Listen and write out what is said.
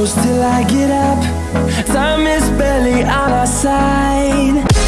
close till I get up. Time is barely on our side.